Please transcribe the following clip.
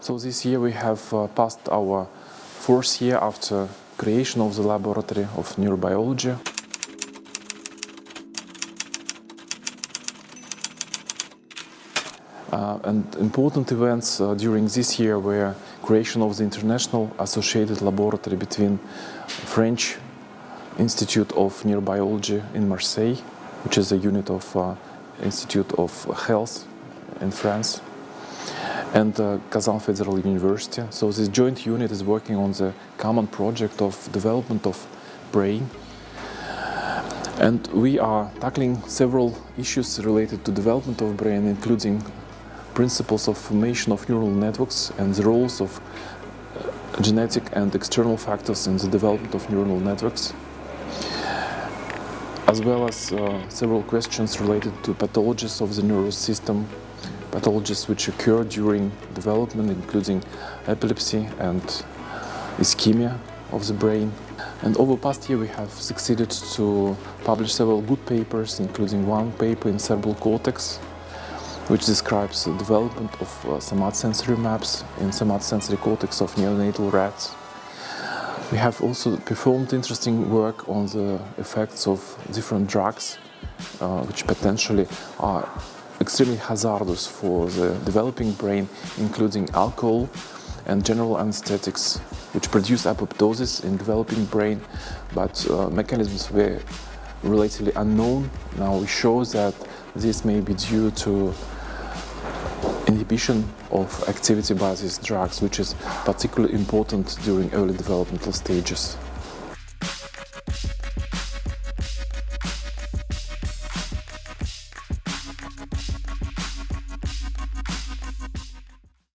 So this year we have uh, passed our fourth year after creation of the laboratory of neurobiology. Uh, and important events uh, during this year were creation of the international associated laboratory between French Institute of Neurobiology in Marseille, which is a unit of uh, Institute of Health in France, and uh, Kazan Federal University. So this joint unit is working on the common project of development of brain. And we are tackling several issues related to development of brain, including principles of formation of neural networks and the roles of uh, genetic and external factors in the development of neural networks, as well as uh, several questions related to pathologies of the nervous system, pathologies which occur during development, including epilepsy and ischemia of the brain. And over the past year we have succeeded to publish several good papers, including one paper in cerebral cortex, which describes the development of uh, somatosensory maps in somatosensory cortex of neonatal rats. We have also performed interesting work on the effects of different drugs, uh, which potentially are extremely hazardous for the developing brain, including alcohol and general anesthetics, which produce apoptosis in developing brain, but uh, mechanisms were relatively unknown. Now it shows that this may be due to inhibition of activity by these drugs, which is particularly important during early developmental stages.